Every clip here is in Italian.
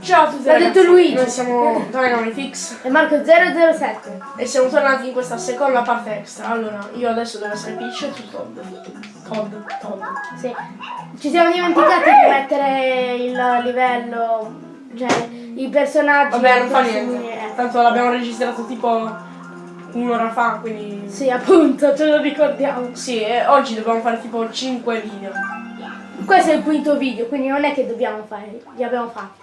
Ciao a tutti L'ha detto Luigi. noi siamo Dynamitix E Marco 007. e siamo tornati in questa seconda parte extra. Allora, io adesso devo essere Peach e tu Todd. Todd, Todd. Sì. Ci siamo dimenticati di mettere il livello, cioè i personaggi. Vabbè, non fa niente. eh. Tanto l'abbiamo registrato tipo un'ora fa, quindi... Sì, appunto, ce lo ricordiamo. Sì, e oggi dobbiamo fare tipo 5 video. Questo è il quinto video, quindi non è che dobbiamo fare, li abbiamo fatti.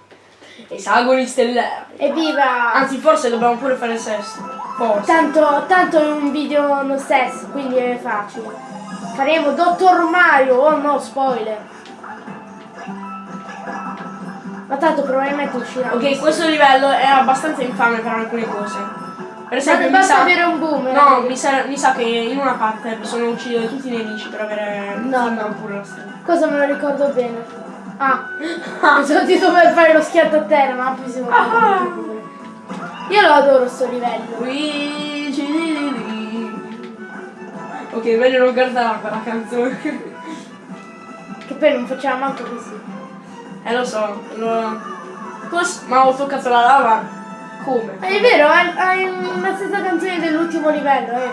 Esagoni stellari. Evviva! Anzi, forse dobbiamo pure fare sesto. Forse. Tanto, tanto è un video lo stesso, quindi è facile. Faremo Dottor Mario, oh no, spoiler. Ma tanto probabilmente uscirà. Ok, questo livello è abbastanza infame per alcune cose. Per esempio, Basta, sa... avere un boom. No, mi sa, mi sa che in una parte bisogna uccidere tutti i nemici per avere No, no. pure la stella. Cosa me lo ricordo bene? Ah, pensavo di dover fare lo schianto a terra, ma poi siamo Ah. Io lo adoro sto livello. Ok, meglio non guardare quella canzone. Che poi non facciamo manco così. eh lo so, lo... Ma ho toccato la lava? Come? È vero, hai, la stessa canzone dell'ultimo livello, eh.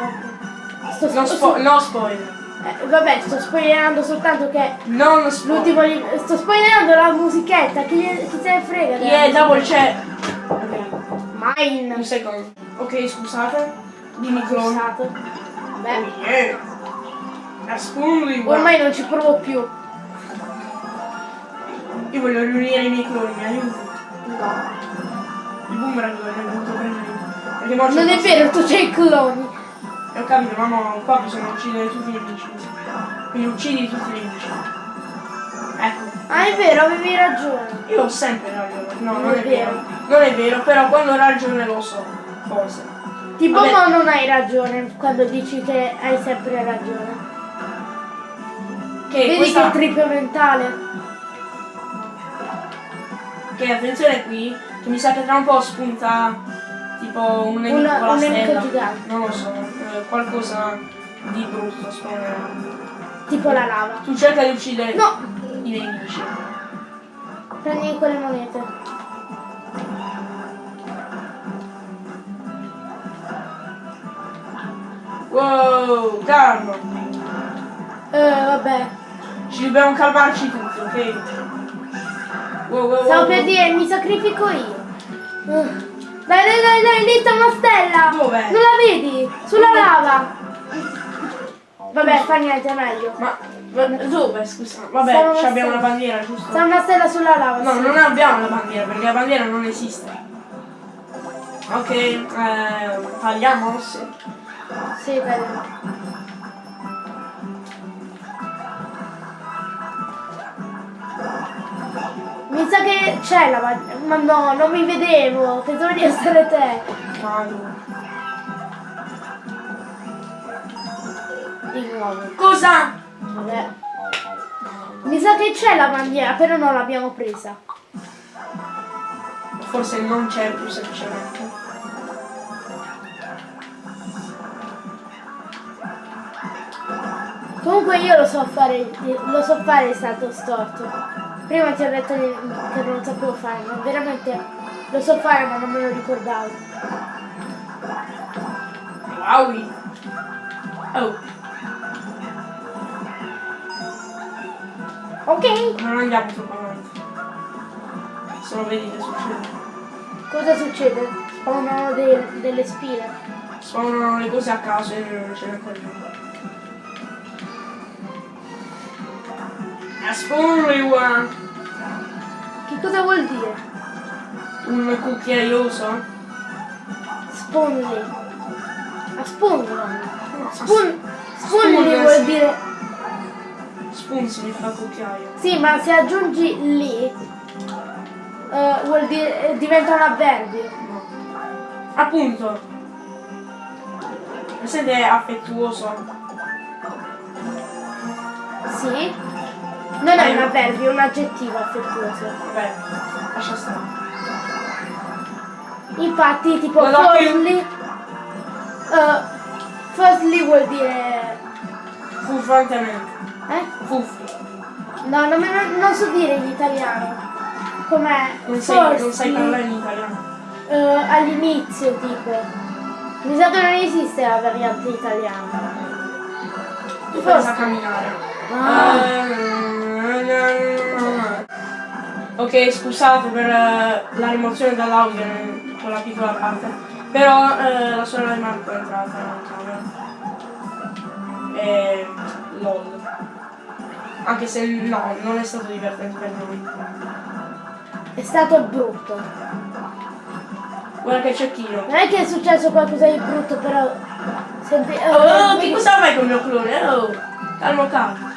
Sto, No, spo- no spoiler. Eh, vabbè, sto spoilerando soltanto che Non livello. Sto spoilerando la musichetta, chi, chi se ne frega? Yeah, double c'è. Ok, Mine. un secondo. Ok, scusate. Dimmi clone. Scusato. Beh, Oh yeah. Ormai non ci provo più. Io voglio riunire i miei cloni, mi aiuti? No. Il boomerang l'ho dovuto prendere Non è vero, tu c'hai i cloni. E ho capito, ma mo qua bisogna uccidere tutti i nemici. Quindi uccidi tutti i nemici. Ecco. Ah, è vero, avevi ragione. Io ho sempre ragione. No, non, Non è vero. vero. Non è vero, però quando ho ragione lo so. Forse. Tipo Vabbè. no, non hai ragione quando dici che hai sempre ragione. Che Vedi questa... che triplo mentale. Che attenzione qui, che mi sa che tra un po' spunta tipo un nemico Una- con la un nemico stella. gigante. Non lo so, eh, qualcosa di brutto spawnerà. Tipo la lava. Tu cerca di uccidere No, i nemici. prendi quelle monete. Wow, calmo. Eh, vabbè. Ci dobbiamo calmarci tutti, ok? Wow, wow, Stavo wow. per dire, mi sacrifico io. Uh. Dai, dai, dai, dai, lì c'è una stella. Dov'è? Non la vedi? Sulla lava. Vabbè, fa niente, è meglio. Ma, ma dove, scusa? Vabbè, abbiamo la stella. bandiera, giusto? C'è una stella sulla lava. No, sì. non abbiamo la bandiera, perché la bandiera non esiste. Ok, eh, tagliamo? Sì. Sì, dai. Mi sa che c'è la bandiera. Ma no, non mi vedevo. Pensavo di essere te. Di nuovo. Cosa? Vabbè. Mi sa che c'è la bandiera, però non l'abbiamo presa. Forse non c'è più semplicemente. Comunque io lo so fare, lo so fare il salto storto. Prima ti ho detto che non sapevo fare, ma veramente lo so fare ma non me lo ricordavo. Wow. Oh, Ok, non andiamo troppo avanti. Solo vedi che succede. cosa succede? Spawnano dei- delle spine. Sono le cose a caso e non ce ne accorgiamo. A spawn Che cosa vuol dire? un cucchiaioso. Spawnly. A. Spawn, spawnly Spawn, vuol dire... Spoon significa cucchiaio. Sì, ma se aggiungi lì, eh, vuol dire... eh, diventa un avverbio. No. Appunto. Siete affettuoso. Sì? Non è un avverbio, è un aggettivo affettuoso. Vabbè, lascia stare. Infatti, tipo, firstly, eh, firstly vuol dire... Furfantemente. Eh? Fuffi. No, non, me- non so dire in italiano. com'è? Non sai, non sai Forse, parlare in italiano. eh, all'inizio tipo. Mi sa che non esiste la variante italiana. Tu pensa a camminare. Ah. Ok, scusate per eh, la rimozione dall'audio con la piccola parte. Però eh, la sorella di Marco è entrata in camera. E lol. Anche se no, non è stato divertente per noi. È stato brutto. Guarda che cecchino. Non è che è successo qualcosa di brutto, però. Senti, eh, Oh, che vedi, cosa fai con il mio clone? Oh, calmo calmo.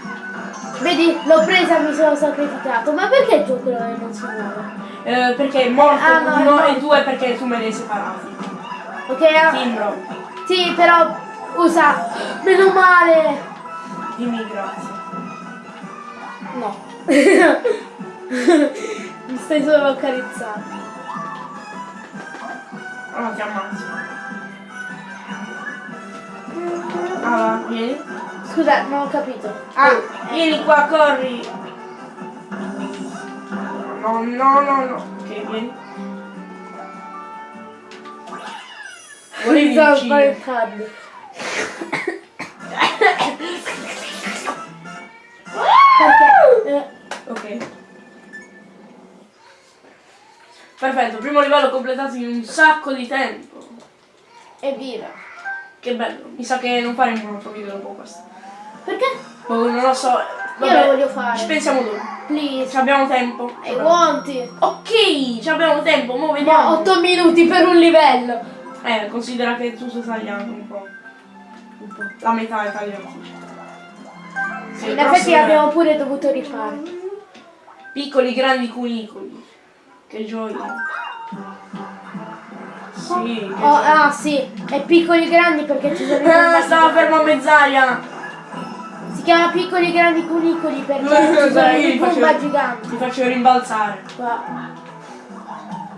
Vedi, l'ho presa mi sono sacrificato. Ma perché clone non si muove? Eh, perché è morto Ah, no, uno e due perché tu me li hai separati. Ok, ah, Timbro, sì, però usa. Meno male. dimmi grazie. No. mi stai solo accarezzando. Oh, ti ammazzo. Ah, vieni. Scusa, non ho capito. Ah, vieni qua, corri. No, no, no, no. Ok, vieni. Volevi uccidere. Ok. Perfetto, primo livello completato in un sacco di tempo. evviva. Che bello. Mi sa che non faremo un altro video dopo questo. Perché? Boh, non lo so. Io lo voglio fare. Ci pensiamo dopo. Please. Ci abbiamo tempo. I want it. Ok, ci abbiamo tempo, mo Ma vediamo. 8 minuti per un livello. Eh, considera che tu stai tagliando un po'. Un po'. La metà è tagliata. Sì, In effetti abbiamo pure dovuto rifare. Piccoli grandi cunicoli. Che gioia. Sì, Oh, ah sì, e piccoli grandi perché ci sono Ah, stava fermo a mezz'aria. Si chiama piccoli grandi cunicoli perché sono i io faccio- giganti. Ti faccio rimbalzare. Qua.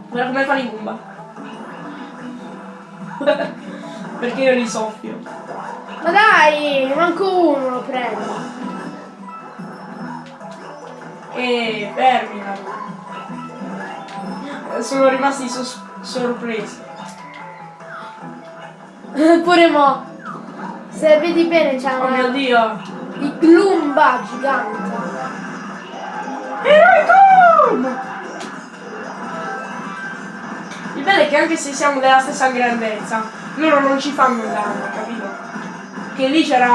Guarda come fanno i Goomba. Perché io li soffio. Ma dai, manco uno lo prendo. E fermina. Sono rimasti sorpresi. Pure mo. Se vedi bene c'è Oh mio dio. Il glumba gigante. Ericom! Il bello è che anche se siamo della stessa grandezza, loro non ci fanno danno, capito? Che lì c'era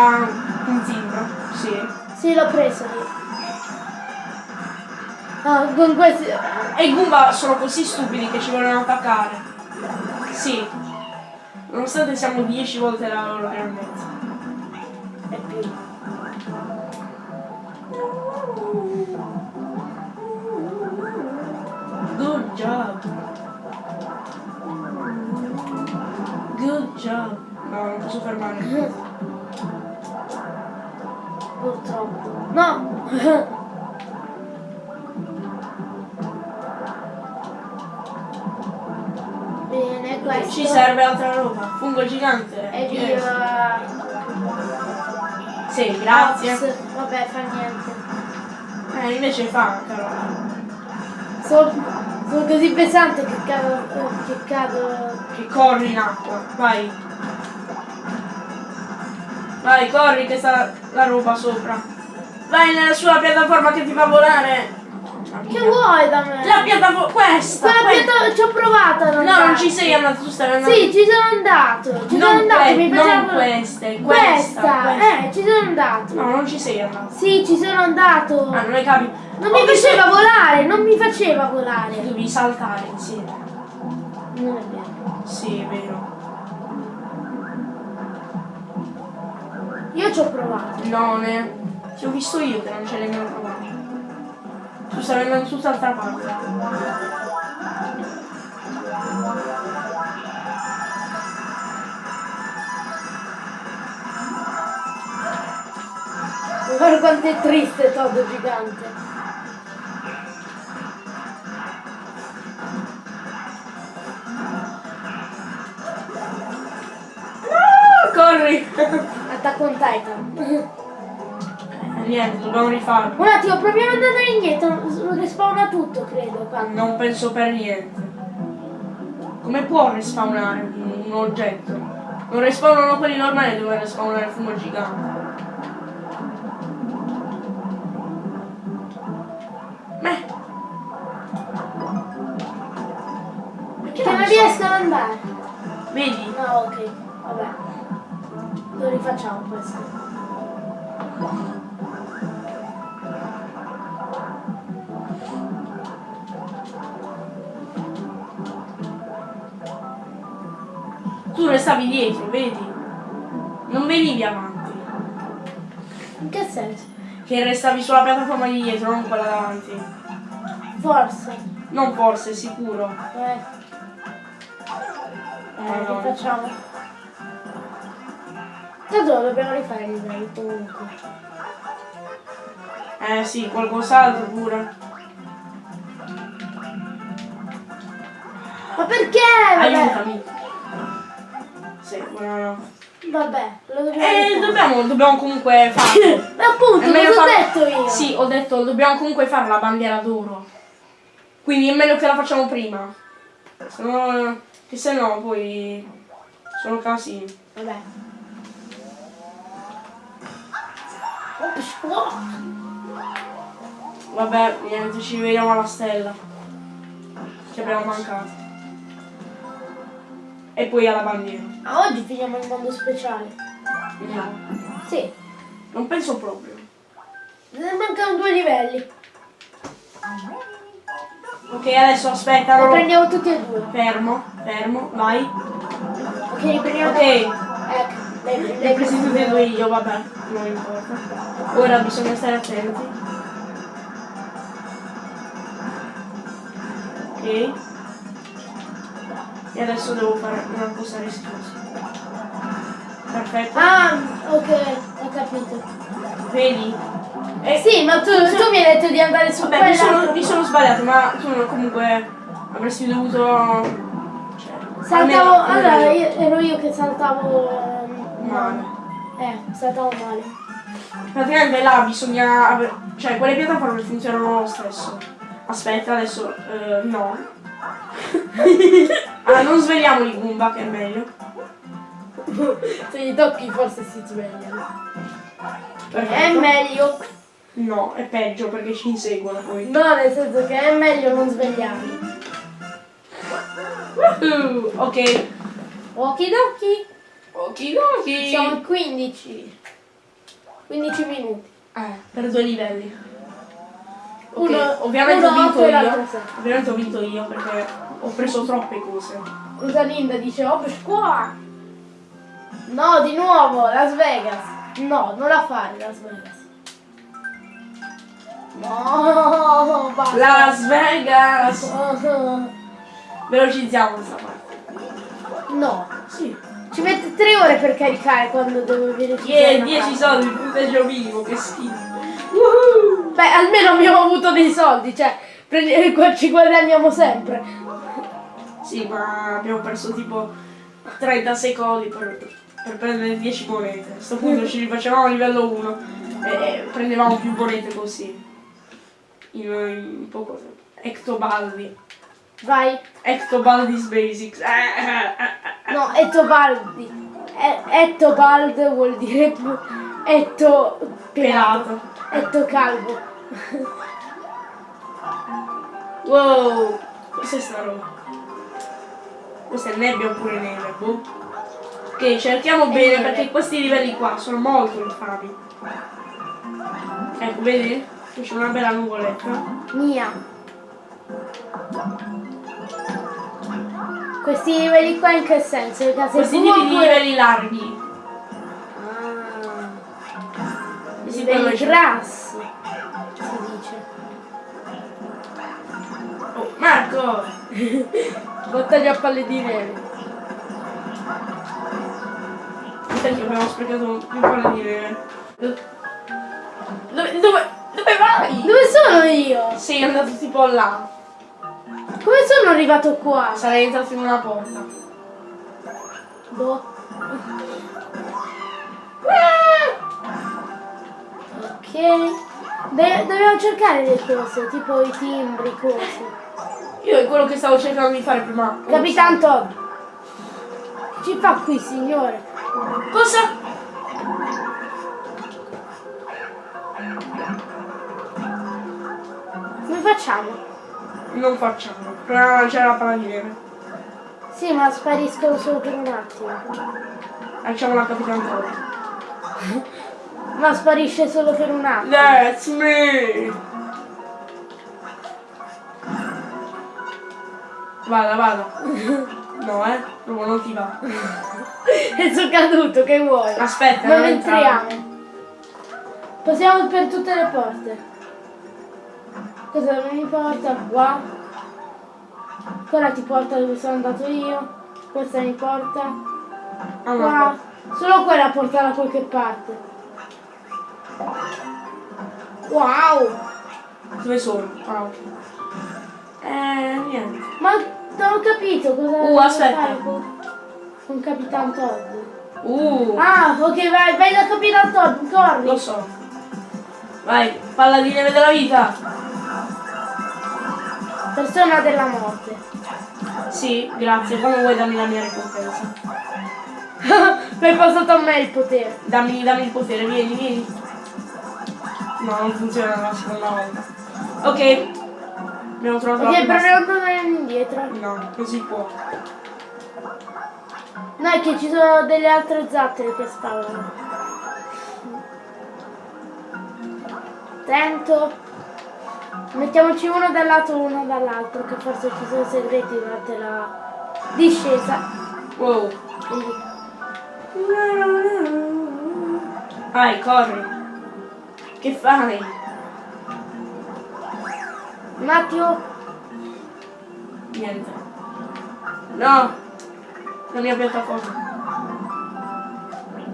un timbro, sì. Sì, l'ho preso lì. Ah, con questi... E i Goomba sono così stupidi che ci vogliono attaccare. Sì. Nonostante siamo 10 volte la loro grandezza. E più. Good job. Good job. No, non posso fermare. Purtroppo. No! Bene, questo. Ci serve altra roba. Fungo gigante. E Yes. Sì, grazie. Ops, Vabbè, fa niente. Eh, invece fa, Carola. Sono, sono così pesante che cado. Che cado. Che corri in acqua. Vai. Vai, corri che sta la roba sopra. Vai nella sua piattaforma che ti fa volare. Che vuoi da me? La piattaforma, questa. Quella questa. pianta ci ho provato No, andare. non ci sei andato, tu stai andando. Sì, ci sono andato. Ci Non sono andato, mi non faceva queste, questa. questa, questa. Eh, ci sono andato. No, non ci sei andato. Sì, ci sono andato. Ah, non hai capito. Non Ho mi visto- faceva volare, non mi faceva volare. Devi saltare insieme. Non è vero. Sì, è vero. Io ci ho provato. No, ne. Ti ho visto io che non ce l'hai mai provato. Tu stavi andando su tutt'altra parte. Guarda quanto è triste Todd gigante. Corri! Attack on Titan. Niente, dobbiamo rifarlo. Un attimo, proviamo ad andare indietro, respawna tutto, credo. Qua. Non penso per niente. Come può respawnare un, un oggetto? Non respawnano quelli normali, dove respawnare il fumo gigante. Beh. Perché non so? riesco ad andare. Vedi? No, ok, vabbè. Lo rifacciamo questo. Tu restavi dietro, vedi? Non venivi avanti. In che senso? Che restavi sulla piattaforma di dietro, non quella davanti. Forse. Non forse, sicuro. Eh, eh Madonna. rifacciamo. Tanto dobbiamo rifare i livelli comunque. Eh sì, qualcos'altro pure. Ma perché? Aiutami. Sì, no. vabbè lo dobbiamo Eh, dobbiamo, dobbiamo comunque farlo. Ma appunto, È meglio cosa ho far- detto io? Sì, ho detto, dobbiamo comunque fare la bandiera d'oro. Quindi è meglio che la facciamo prima. Se no, che se no poi sono casini. Vabbè. Vabbè, niente, ci vediamo alla stella. Ci abbiamo mancato. E poi alla bandiera. Ah, oggi finiamo il mondo speciale. No, Sì, non penso proprio. ne mancano due livelli. Ok, adesso aspetta, Lo non lo- prendiamo tutti e due. Fermo, fermo, vai. Ok, riprendiamo. Ok, Ecco, li ho presi tutti e due io, vabbè, non importa. Ora bisogna stare attenti. Ok. E adesso devo fare una cosa rischiosa. Perfetto. Ah, ok, ho capito. Vedi? Eh sì, ma tu, tu mi hai detto di andare su Vabbè, mi sono, mi sono sbagliato, ma tu comunque avresti dovuto... Cioè, Saltavo. almeno- Allora, io, ero io che saltavo. ehm, Male. Eh, saltavo male. Praticamente là bisogna... Cioè, quelle piattaforme funzionano lo stesso. Aspetta, adesso... eh, no. allora, non svegliamo i Goomba, che è meglio. Se gli tocchi forse si svegliano. È Perfetto. meglio. No, è peggio perché ci inseguono poi. No, nel senso che è meglio non svegliarli. Uh, ok. Okidoki. Okidoki. Siamo a 15. 15 minuti. Eh, per due livelli. Ok, Uno- ovviamente uno ho vinto io. Ovviamente ho vinto io perché ho preso troppe cose. Rosalinda dice, oh, qua. No, di nuovo, Las Vegas. No, non la fare Las Vegas. No, basta. Las Vegas! Velocizziamo questa parte. No, Sì. ci mette tre ore per caricare quando devo una 10 parte. soldi, punteggio minimo, che schifo. Woohoo! Beh, almeno abbiamo avuto dei soldi, cioè ci guadagniamo sempre. Sì, ma abbiamo perso tipo 30 secondi per, per prendere 10 monete. A questo punto ci rifacevamo a livello 1 e, prendevamo più monete così. In, in poco tempo. Ectobaldi. Vai. Ectobaldi's Basics. Eh, eh, eh, eh. No, Etobaldi. E- Etobald vuol dire Etto Pelato. Etto calvo. Wow! Cos'è sta roba? Questa è nebbia oppure neve, boh. Ok, cerchiamo bene perché questi livelli qua sono molto infami. Ecco, vedi? Qui c'è una bella nuvoletta. Mia. Questi livelli qua in che senso? Le case Questi tipi di livelli larghi. Ah, livelli grassi. Si dice. Marco! Battaglia a palle di neve. Senti, abbiamo sprecato più palle di neve. Dove, dove, dove vai? Dove sono io? Sei andato tipo là. Come sono arrivato qua? Sarei entrato in una porta. Boh. Ok. De- dobbiamo cercare le cose, tipo i timbri, cose. Io è quello che stavo cercando di fare prima. Capitan Todd. Ci fa qui, signore? Cosa? Come facciamo? Non facciamo. Proviamo a lanciare la palla di neve. Sì, ma spariscono solo per un attimo. Lanciamo la Capitan Todd. Ma sparisce solo per un attimo. That's me! Vada, vada. No, eh? Proprio non ti va. E sono caduto, che vuoi? Aspetta, non non entriamo. Possiamo per tutte le porte. Cosa mi porta? Qua. Quella ti porta dove sono andato io. Questa mi porta. Ah, no. Qua. Solo quella porta da qualche parte. Wow! Dove sono? Ah, ok. Eh, niente. Ma non ho capito cosa Uh, aspetta. con Capitan Todd. Uh, Ah, ok, vai, vai da Capitan Todd, corri. lo so. Vai, palla di neve della vita. Persona della morte. Sì, grazie. Come vuoi dammi la mia ricompensa? Mi hai passato a me il potere. Dammi, dammi il potere, vieni, vieni. No, non funziona la seconda volta. Ok. Abbiamo trovato Ok, la proviamo a tornare indietro. No, si può. No, è che ci sono delle altre zattere che spawnano. Attento. Mettiamoci uno dal lato e uno dall'altro, che forse ci sono segreti durante la discesa. Wow. Vai, corri. Che fai? Un attimo. Niente. No. La mia piattaforma.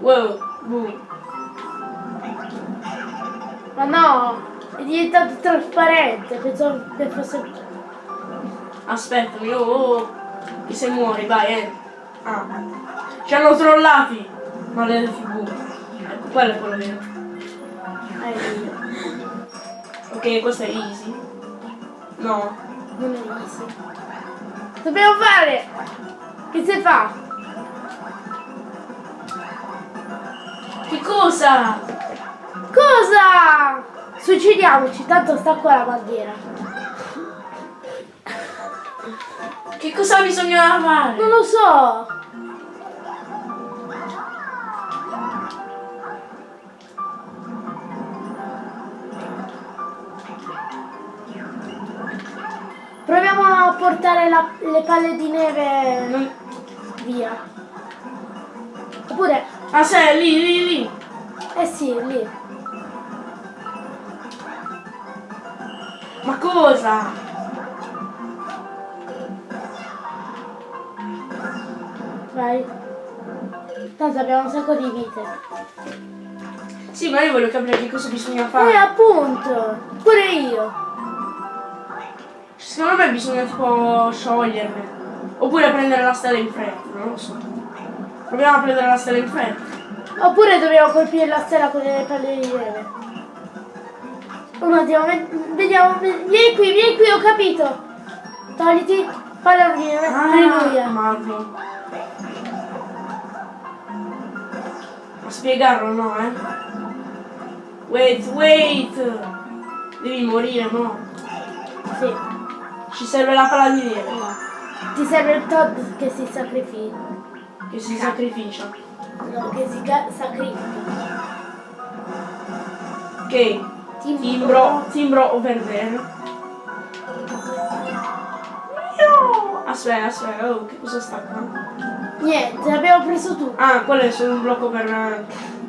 Wow. Boom. Ma no! È diventato trasparente, pensavo che fosse. Aspettami, oh, oh. Che se muori, vai, eh. Ah. Ci hanno trollati. Maledetti bu. Ecco, quello è quello vero. Ok, questo è easy. No. Non è easy. Dobbiamo fare! Che si fa? Che cosa? Cosa? Suicidiamoci, tanto sta qua la bandiera. Che cosa bisogna fare? Non lo so. Portare la- le palle di neve Non- via. Oppure, Ah, sei lì, lì, lì. eh sì, lì. Ma cosa? Vai. Tanto abbiamo un sacco di vite. Sì, ma io voglio capire che cosa bisogna Eh, fare. appunto. Pure io. Secondo me bisogna tipo scioglierle. Oppure prendere la stella in fretta, non lo so. Proviamo a prendere la stella in fretta. Oppure dobbiamo colpire la stella con le palle di neve. Un attimo, ve- vediamo. ve- Vieni qui, vieni qui, ho capito. Togliti, palla di neve. Alleluia. Marlo. A spiegarlo no, eh? Wait, wait! Devi morire, no? Sì. Ci serve la palla di neve, No. Ti serve il Todd che si sacrifica. che si sacrificia. No, che si ca- sacrifica. Ok, timbro, timbro over there. No! Aspetta, aspetta, oh, che cosa sta qua? Niente, abbiamo preso tutto. Ah, quello è solo un blocco per eh,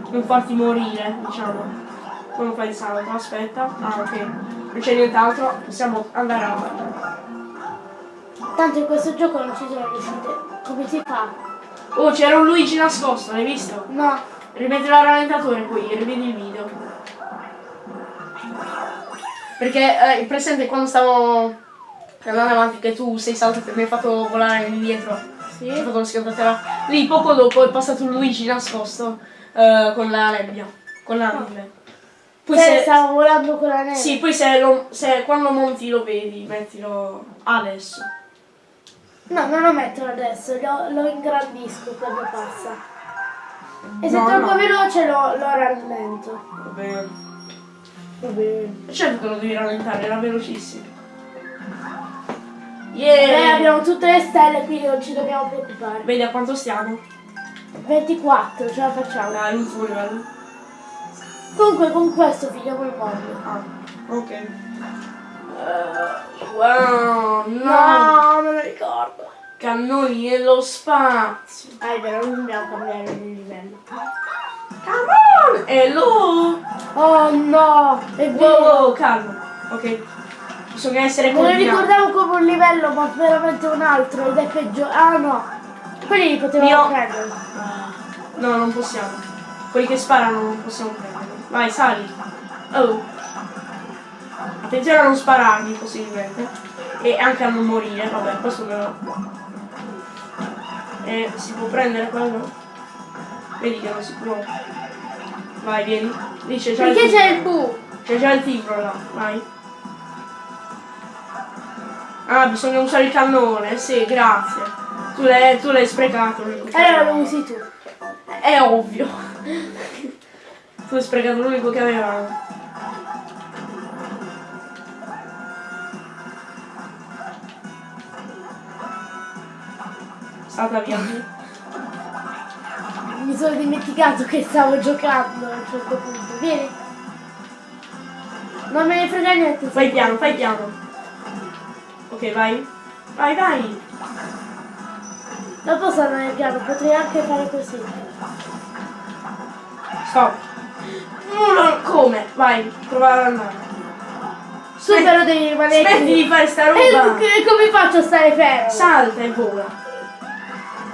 non farti morire, diciamo. Quando fai il salto, aspetta. Ah, ok. Non c'è nient'altro, possiamo andare avanti. Tanto in questo gioco non ci sono riuscite. Come si fa? Oh, c'era un Luigi nascosto, l'hai visto? No. Rimetti la rallentatore poi, rivedi il video. Perché eh, presente quando stavo andando avanti che tu sei saltato e mi hai fatto volare indietro. Sì. Ho fatto lo schiantatela. Lì poco dopo è passato un Luigi nascosto eh, con la nebbia. Con la neve. Poi Cioè, se, stavo volando con la neve. sì, poi se, lo- se quando monti lo vedi, mettilo adesso. No, non lo metto adesso, lo, lo ingrandisco quando passa. E se No, è troppo no. veloce lo, lo rallento. Va bene. Va bene. Certo che lo devi rallentare, era velocissimo. Eh, Yeah! abbiamo tutte le stelle, quindi non ci dobbiamo preoccupare. Vedi a quanto stiamo? 24, ce la facciamo. Dai, l'ultimo livello. Comunque con questo finiamo il mondo. Ah, ok. Eh, wow, no! No, non lo ricordo. Cannoni nello spazio. Ah, è vero, non dobbiamo cambiare il livello. Come on! Hello! Oh no, è Wow, vero. wow, calmo. Ok. Bisogna essere Me lo coordinati. ricordavo come un livello, ma veramente un altro ed è peggio. Ah no, quelli li potevamo Io- prendere. No, non possiamo. Quelli che sparano non possiamo prenderli. Vai, sali. Oh. Attenzione a non spararmi possibilmente. E anche a non morire. Vabbè, questo me lo... E si può prendere quello? Vedi che non si può. Vai, vieni. Lì c'è già il Perché c'è il bu? C'è già il timbro là. Vai. Ah, bisogna usare il cannone. Sì, grazie. Tu l'hai, sprecato. Allora lo usi tu. È ovvio. Tu hai sprecato l'unico che avevamo. Stata via. Mi sono dimenticato che stavo giocando a un certo punto. Vieni. Non me ne frega niente. Fai piano, fai piano. Ok, vai. Vai, vai. Non posso andare piano, potrei anche fare così. Stop. No, no, come? Vai, prova ad andare. Tu però devi rimanere Smetti di fare sta E roba. che- come faccio a stare fermo? Salta e vola.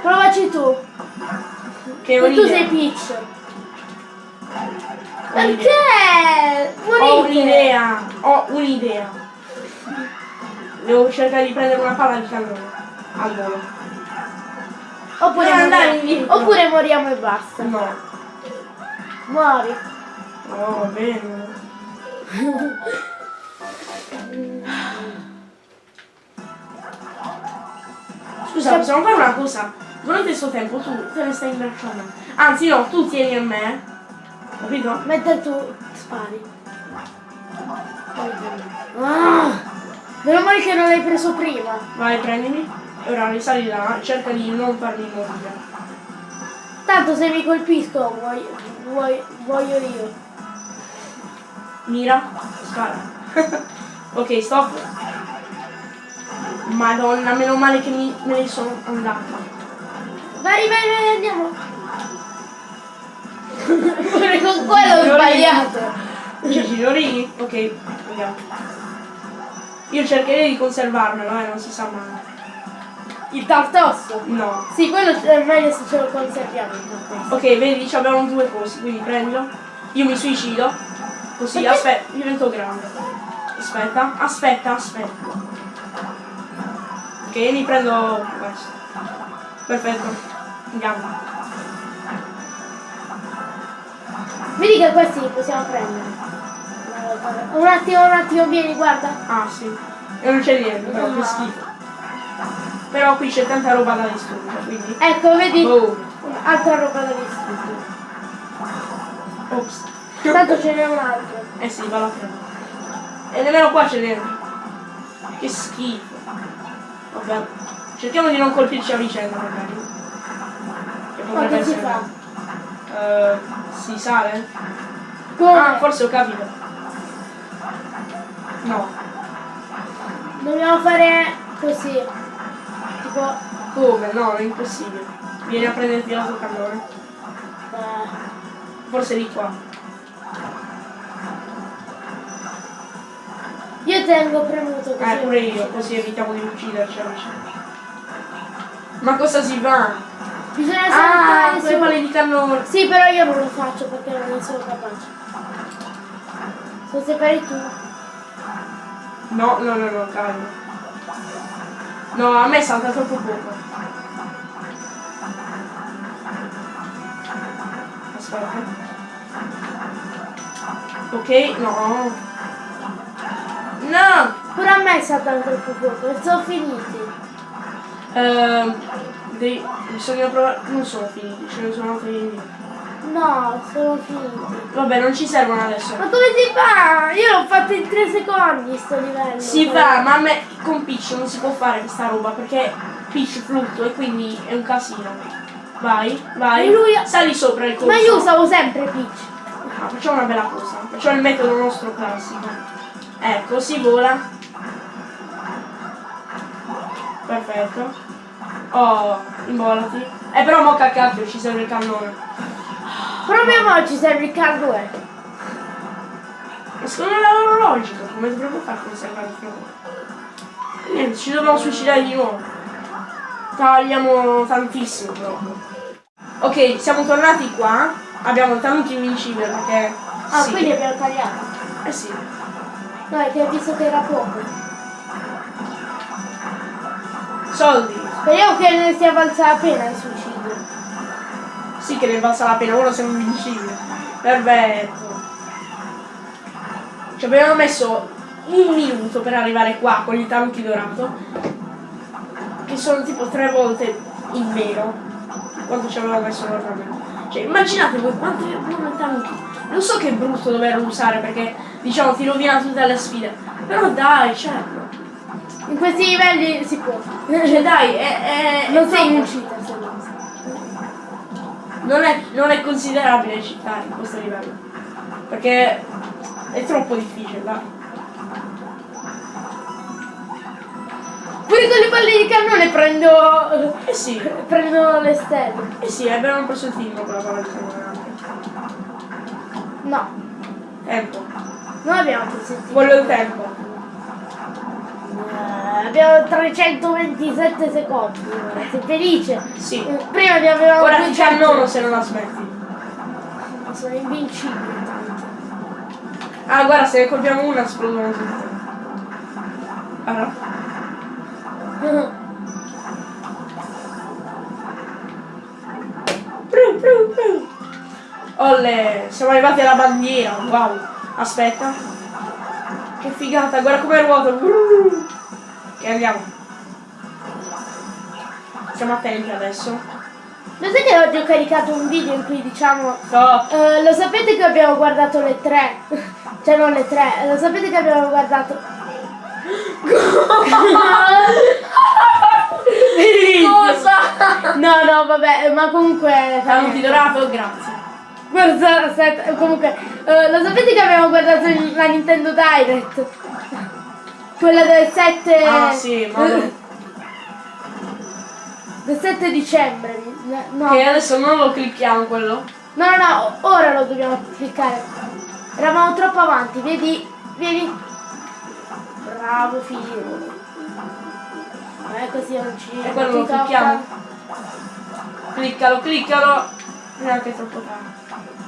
Provaci tu. Che E tu sei Peach. Perché? Ho un'idea. Ho un'idea. Devo cercare di prendere una palla di cannone. Al volo. Oppure, Non andare moriamo. Oppure moriamo e basta. No. Muori. Oh, va bene. Scusa, possiamo fare una cosa? Durante il suo tempo tu te ne stai imbracciando. Anzi no, tu tieni a me. Capito? Mentre tu spari. Ah, meno male che non l'hai preso prima. Vai, prendimi. E ora risali là, cerca di non farmi morire. Tanto se mi colpisco vuoi, vuoi, voglio io. Mira, spara. ok, stop. Madonna, meno male che mi, me ne sono andata. Vai, vai, vai, andiamo. Pure con quello ho sbagliato. C'è signorini? Ok, andiamo. Io cercherei di conservarmelo, eh, non si sa mai. Il tartosso? No. Sì, quello è meglio se ce lo conserviamo il tartosso. Ok, vedi, ci abbiamo due cose, quindi prendilo. Io mi suicido. Così, Perché? aspetta, divento grande. Aspetta, aspetta, aspetta. Ok, mi prendo questo. Perfetto. Andiamo. Vedi che questi li possiamo prendere. Un attimo, un attimo, vieni, guarda. Ah, sì. E non c'è niente, però, che No. schifo. Però qui c'è tanta roba da distruggere, quindi... Ecco, vedi? Boom. Altra roba da distruggere. Ops. Tanto ce n'è un altro. Eh sì, vado a prendere. E nemmeno qua c'è dentro. Che schifo. Vabbè. Cerchiamo di non colpirci a vicenda magari. Che potrebbe Quanto si essere. fa? Eh, si sale? Come? Ah, forse ho capito. No. Dobbiamo fare così. Tipo... Come? No, è impossibile. Vieni a prenderti l'altro cannone. eh, Forse di qua. Io tengo premuto così. Eh, pure io, così evitiamo di ucciderci. Ma cosa si fa? Bisogna Ah, saltare quelle su. palle di cannone. Sì, però io non lo faccio perché non sono capace. Se separi tu. No, no, no, no, calma. No, a me salta troppo poco. Aspetta. Ok, no. No! Pure a me è stato troppo poco, sono finiti. Ehm, devi- bisogna provare. Non sono finiti, ce ne sono altri. No, sono finiti. Vabbè, non ci servono adesso. Ma come si fa? Io l'ho fatto in 3 secondi sto livello. Si fa, ma a me con Peach non si può fare questa roba perché Peach fluttua e quindi è un casino. Vai, vai. E lui- Sali sopra il corso. Ma io usavo sempre Peach. Ah, facciamo una bella cosa. Facciamo il metodo nostro classico. Ecco, si vola. Perfetto. Oh, imbolati. Eh però mo cacchio, ci serve il cannone. Proprio mo ci serve il carbone. Ma secondo me è logico, come dovremmo fare a conservare il fuoco? Niente, ci dobbiamo suicidare di nuovo. Tagliamo tantissimo proprio. Ok, siamo tornati qua. Abbiamo talento invincibile perché. Ah, sì. quindi abbiamo tagliato. Eh sì. No, è che ho visto che era poco. Soldi. Speriamo che ne sia valsa la pena il suicidio. Sì che ne valsa la pena, ora siamo invincibili. Perfetto. Ci abbiamo messo un minuto per arrivare qua con il tanuki dorato. Che sono tipo tre volte in meno quanto ci avevamo messo normalmente. Cioè, immaginate voi quanto è il tanuki. Lo so che è brutto doverlo usare perché diciamo ti rovina tutte le sfide. Però dai, certo. In questi livelli si può. Cioè dai, è, è, Non sei un cheater se non è, non è considerabile città in questo livello. Perché è troppo difficile, dai. Pure con le palle di cannone prendo. Eh sì, prendo le stelle. eh sì, abbiamo preso il timbro con la parola di cannone. No, Tempo. non abbiamo Quello è il tempo. Eh, abbiamo 327 secondi. Sei felice? Sì. Eh, Prima ne avevamo Ora ti 200. cannono se non la smetti. Ma Sono invincibili tanto. Ah, guarda, se ne colpiamo una esplodono tutte. Guarda. Pru, Olle, siamo arrivati alla bandiera, wow. Aspetta. Che figata, guarda come ruota. Ok, andiamo. Siamo attenti adesso. Lo sai che oggi ho caricato un video in cui diciamo Stop. Eh, lo sapete che abbiamo guardato le tre? cioè non le tre, lo sapete che abbiamo guardato. Cosa? No, no, vabbè, ma comunque. Saluti dorato, grazie. Guarda, aspetta, comunque, eh, lo sapete che abbiamo guardato la Nintendo Direct? Quella del 7. Ah, sì, ma non- Del 7 dicembre. No. Che adesso non lo clicchiamo quello. No, no, no, ora lo dobbiamo cliccare. Eravamo troppo avanti, vedi? Vieni. Bravo figlio. Eh, così non ci. E quello lo clicchiamo. Cliccalo, cliccalo. Neanche troppo tardi.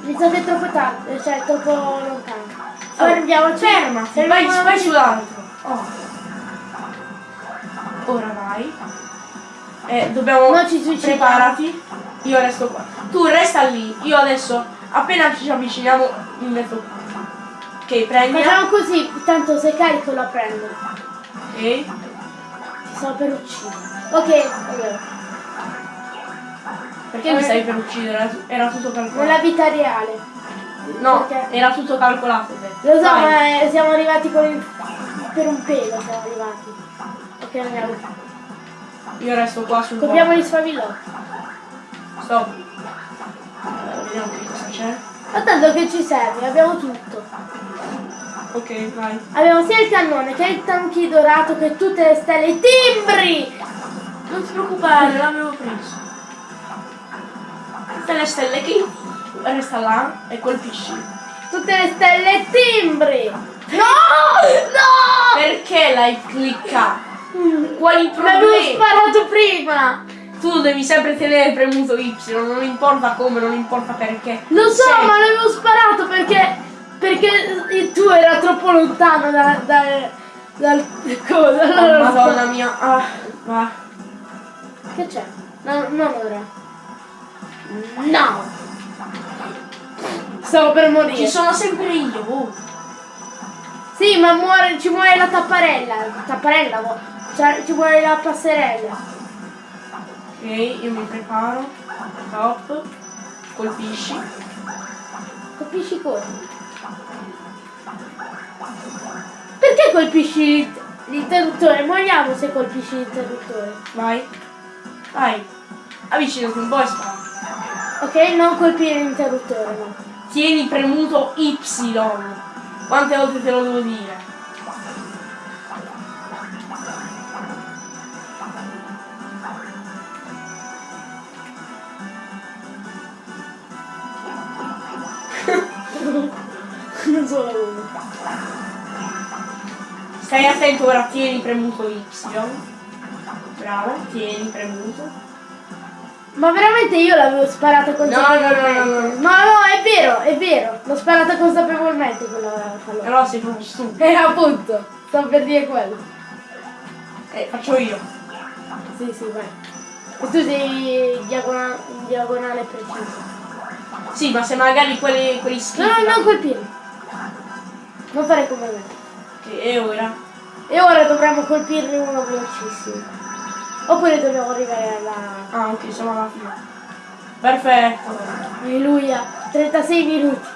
Mi sa che è troppo tardi, cioè è troppo lontano. Fermiamoci. Fermati, vai, Fermiamoci. vai sull'altro. Oh. Ora vai. Eh, dobbiamo. Non ci suicidiamo. Preparati. Io resto qua. Tu resta lì. Io adesso, appena ci avviciniamo, mi metto qua. Ok, prendila. Facciamo così, tanto se carico la prendo. Ok. Ti sto per uccidere. Ok, allora. Perché mi stai per uccidere? Era, era tutto Nella calcolato. vita reale. No, perché- era tutto calcolato. Lo so, Vai. ma eh, siamo arrivati con il... per un pelo siamo arrivati. Ok, andiamo. Io resto qua sul Copriamo gli sfavillotti. Stop. Eh, vediamo che cosa c'è. Ma tanto che ci serve, abbiamo tutto. Ok, vai. Abbiamo sia il cannone che il tanchi dorato che tutte le stelle, i timbri! Non ti preoccupare, l'avevo preso. Tutte le stelle che resta là e colpisci. Tutte le stelle timbri! No! No! Perché l'hai cliccato? Quali L'avevo problemi? sparato prima! Tu devi sempre tenere premuto Y, non importa come, non importa perché. Lo so, Sei- ma l'avevo sparato perché. Perché il tuo era troppo lontano da, da, dal coso. Oh, Allora Madonna mia. Ah, va. Che c'è? No, non ora. No! Stavo per morire. Ci sono sempre io. oh. Sì, ma muore, ci muore la tapparella. Tapparella, cioè, ci muore la passerella. Ok, io mi preparo. Top. Colpisci. Colpisci cosa? Perché colpisci l'interruttore? Moriamo se colpisci l'interruttore. Vai. Vai. Avvicinati un po' e. Ok, non colpire l'interruttore, no. Tieni premuto Y. Quante volte te lo devo dire? non solo uno. Stai attento ora, tieni premuto Y. Bravo, tieni premuto. Ma veramente io l'avevo sparata consapevolmente. no, no, no. No, no, è vero, è vero. L'ho sparata consapevolmente quella pallone. Però sei proprio stupido. Eh, appunto, sto per dire quello. Eh, faccio io. Sì, sì, vai. E tu sei diagona- in diagonale preciso. Sì, ma se magari quelli, quelli No, schifi. no, non colpire. Non fare come me. Ok, e ora? E ora dovremmo colpirne uno velocissimo. Oppure dobbiamo arrivare alla... Ah, ok, siamo alla fine. Perfetto. Alleluia. 36 minuti.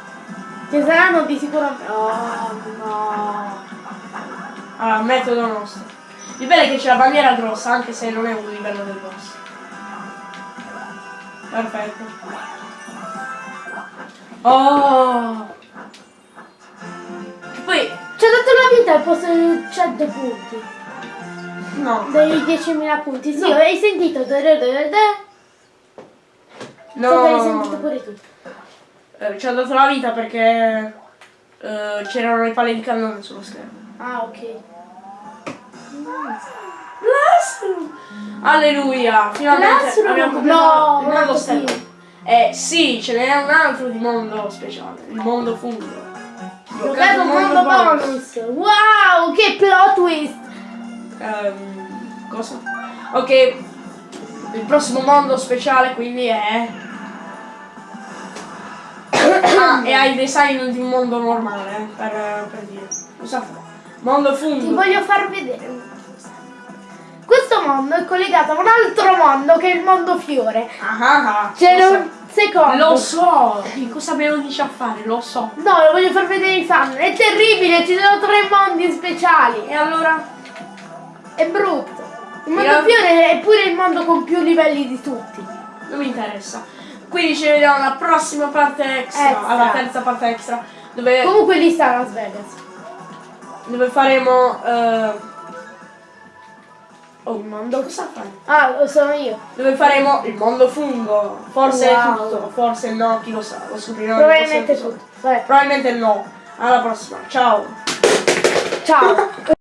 Che saranno di sicuro... Oh, no. Allora, metodo nostro. Il bello è che c'è la bandiera grossa, anche se non è un livello del boss. Perfetto. Oh! Che poi, Ci ha dato la vita al posto di 100 punti. No, Dei 10.000 punti. Sì, No. hai sentito? Da, da, da. So che hai sentito no, pure tu. Eh, ci ha dato la vita perché eh, c'erano le palle di cannone sullo schermo. Ah, ok. Alleluia! Finalmente Classroom? abbiamo No, completato il non mondo così. stellato. Eh sì, ce n'è un altro di mondo speciale, il mondo fungo. Giocato un mondo bonus. Wow, plot twist. Ehm, cosa? Ok, il prossimo mondo speciale quindi è... ah, e ha il design di un mondo normale, per, per dire. Cosa fa? Mondo Ti fungo. voglio far vedere una cosa. Questo mondo è collegato a un altro mondo che è il mondo fiore. Ah, ah, ah, C'è lo un secondo. Lo so, che cosa me lo dice a fare, lo so. No, lo voglio far vedere ai fan. È terribile, ci sono tre mondi speciali. E allora? È brutto. Il mondo Io- fiore è pure il mondo con più livelli di tutti. Non mi interessa. Quindi ci vediamo alla prossima parte extra, Extra. alla terza parte extra, dove, Comunque lì sta Las Vegas. dove faremo... eh, Oh, il mondo cosa fai? Ah, lo sono io. Dove faremo il mondo fungo. Forse Wow. tutto, forse no, chi lo sa, lo scopriremo. Probabilmente tutto. Vabbè. Probabilmente no. Alla prossima, ciao. Ciao.